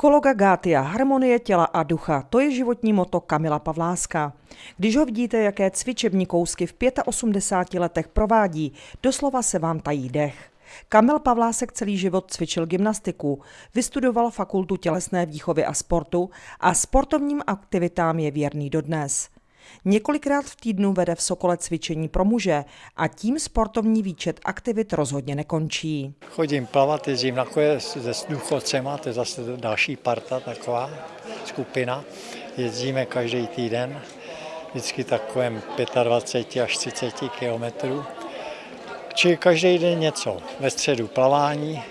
Kologa Gátia, harmonie těla a ducha, to je životní moto Kamila Pavláska. Když ho vidíte, jaké cvičební kousky v 85 letech provádí, doslova se vám tají dech. Kamil Pavlásek celý život cvičil gymnastiku, vystudoval fakultu tělesné výchovy a sportu a sportovním aktivitám je věrný dodnes. Několikrát v týdnu vede v Sokole cvičení pro muže a tím sportovní výčet aktivit rozhodně nekončí. Chodím plavat, jezdím na koje se důchodcema, to je zase další parta taková skupina. Jezdíme každý týden, vždycky takovém 25 až 30 kilometrů. Či každý den něco. Ve středu plavání,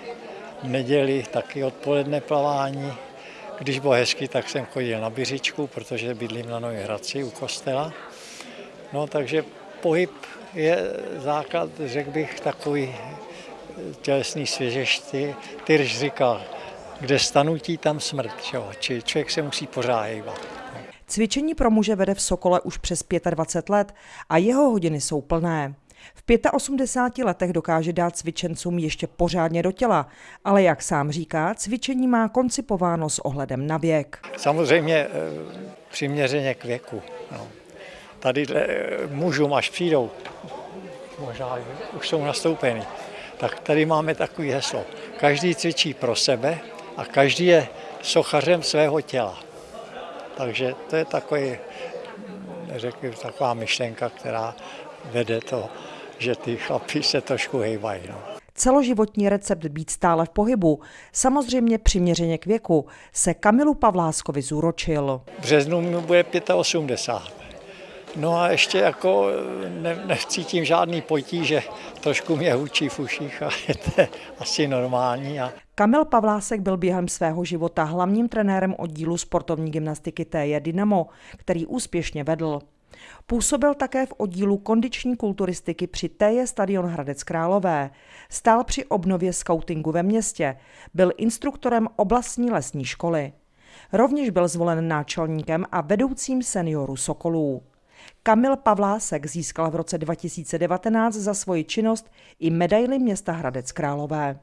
v neděli taky odpoledne plavání, když bylo hezky, tak jsem chodil na Byřičku, protože bydlím na Nově Hradci u kostela. No takže pohyb je základ, řekl bych, takový tělesný svěžeš. Ty, Tyrž říkal, kde stanutí, tam smrt. Čo? Či člověk se musí pořád hýbat. Cvičení pro muže vede v Sokole už přes 25 let a jeho hodiny jsou plné. V 85 letech dokáže dát cvičencům ještě pořádně do těla, ale jak sám říká, cvičení má koncipováno s ohledem na věk. Samozřejmě eh, přiměřeně k věku. No. Tady eh, mužům, až přijdou, možná už jsou nastoupeny, tak tady máme takový heslo. Každý cvičí pro sebe a každý je sochařem svého těla. Takže to je takový, řekl, taková myšlenka, která vede to že ty chlapí se trošku hejbají. No. Celoživotní recept být stále v pohybu, samozřejmě přiměřeně k věku, se Kamilu Pavláskovi zúročil. V březnu mi bude 85. No a ještě jako ne, necítím žádný potíže, trošku mě hučí v uších a je to asi normální. A... Kamil Pavlásek byl během svého života hlavním trenérem oddílu sportovní gymnastiky TJ Dynamo, který úspěšně vedl. Působil také v oddílu kondiční kulturistiky při TJ Stadion Hradec Králové. Stál při obnově skautingu ve městě. Byl instruktorem oblastní lesní školy. Rovněž byl zvolen náčelníkem a vedoucím seniorů Sokolů. Kamil Pavlásek získal v roce 2019 za svoji činnost i medaily města Hradec Králové.